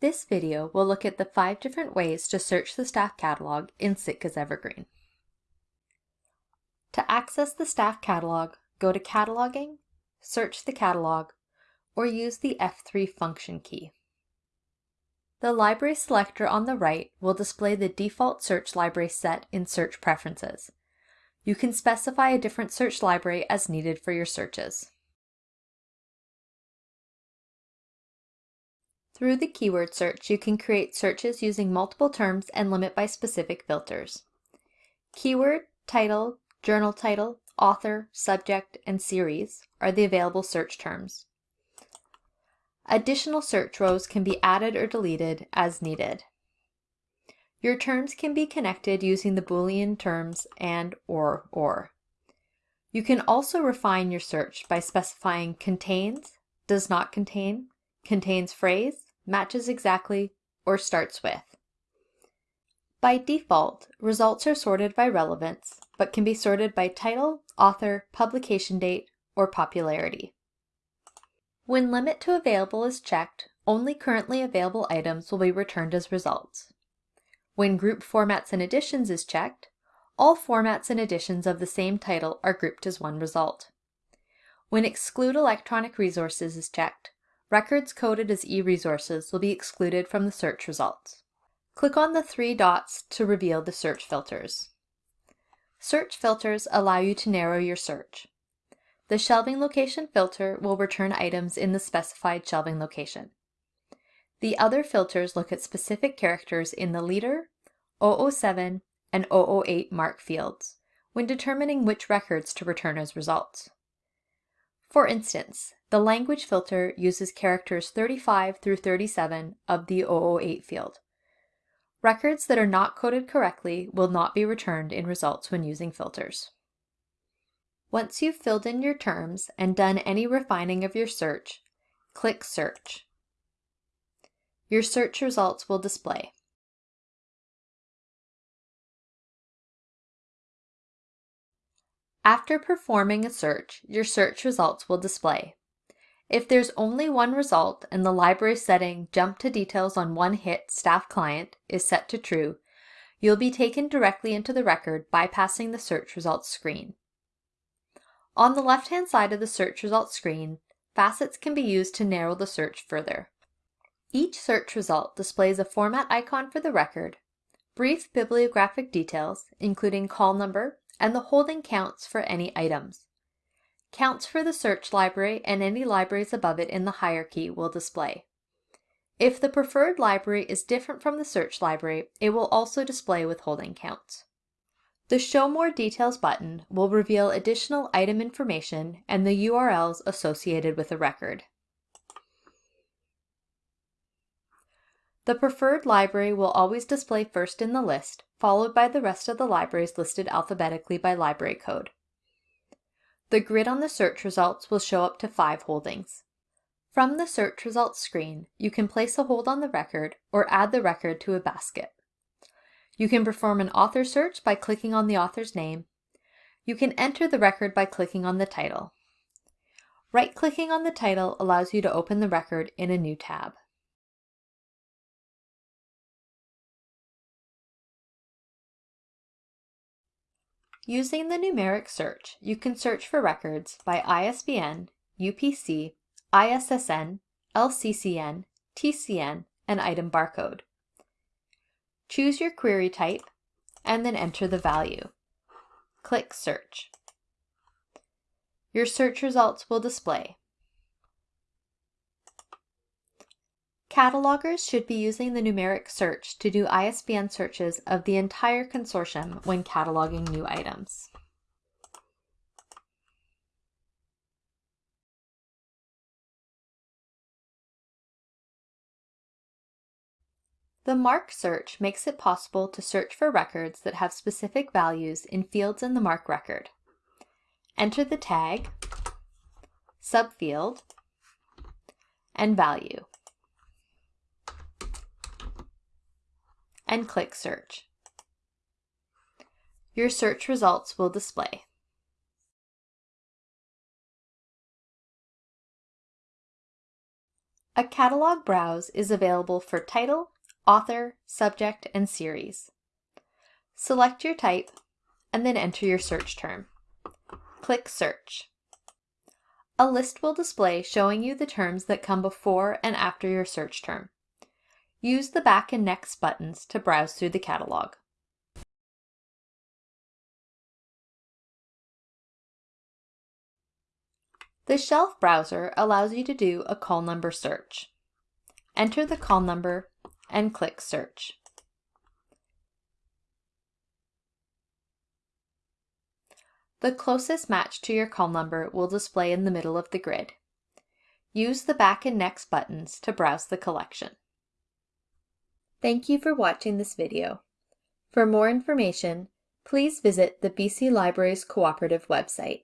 This video will look at the five different ways to search the staff catalog in Sitka's Evergreen. To access the staff catalog, go to Cataloging, search the catalog, or use the F3 function key. The library selector on the right will display the default search library set in Search Preferences. You can specify a different search library as needed for your searches. Through the keyword search, you can create searches using multiple terms and limit by specific filters. Keyword, title, journal title, author, subject, and series are the available search terms. Additional search rows can be added or deleted as needed. Your terms can be connected using the Boolean terms and or or. You can also refine your search by specifying contains, does not contain, contains phrase, matches exactly, or starts with. By default, results are sorted by relevance, but can be sorted by title, author, publication date, or popularity. When Limit to Available is checked, only currently available items will be returned as results. When Group Formats and Editions is checked, all formats and editions of the same title are grouped as one result. When Exclude Electronic Resources is checked, Records coded as e-resources will be excluded from the search results. Click on the three dots to reveal the search filters. Search filters allow you to narrow your search. The shelving location filter will return items in the specified shelving location. The other filters look at specific characters in the leader, 007, and 008 MARC fields when determining which records to return as results. For instance, the language filter uses characters 35 through 37 of the 008 field. Records that are not coded correctly will not be returned in results when using filters. Once you've filled in your terms and done any refining of your search, click Search. Your search results will display. After performing a search, your search results will display. If there's only one result and the library setting jump to details on one hit staff client is set to true, you'll be taken directly into the record bypassing the search results screen. On the left-hand side of the search results screen, facets can be used to narrow the search further. Each search result displays a format icon for the record, brief bibliographic details, including call number, and the holding counts for any items. Counts for the search library and any libraries above it in the hierarchy will display. If the preferred library is different from the search library, it will also display withholding counts. The Show More Details button will reveal additional item information and the URLs associated with a record. The preferred library will always display first in the list, followed by the rest of the libraries listed alphabetically by library code. The grid on the search results will show up to five holdings. From the search results screen, you can place a hold on the record or add the record to a basket. You can perform an author search by clicking on the author's name. You can enter the record by clicking on the title. Right-clicking on the title allows you to open the record in a new tab. Using the numeric search, you can search for records by ISBN, UPC, ISSN, LCCN, TCN, and item barcode. Choose your query type, and then enter the value. Click Search. Your search results will display. Catalogers should be using the numeric search to do ISBN searches of the entire consortium when cataloging new items. The MARC search makes it possible to search for records that have specific values in fields in the MARC record. Enter the tag, subfield, and value. And click Search. Your search results will display. A catalog browse is available for title, author, subject, and series. Select your type and then enter your search term. Click Search. A list will display showing you the terms that come before and after your search term. Use the back and next buttons to browse through the catalog. The Shelf browser allows you to do a call number search. Enter the call number and click Search. The closest match to your call number will display in the middle of the grid. Use the back and next buttons to browse the collection. Thank you for watching this video. For more information, please visit the BC Libraries Cooperative website.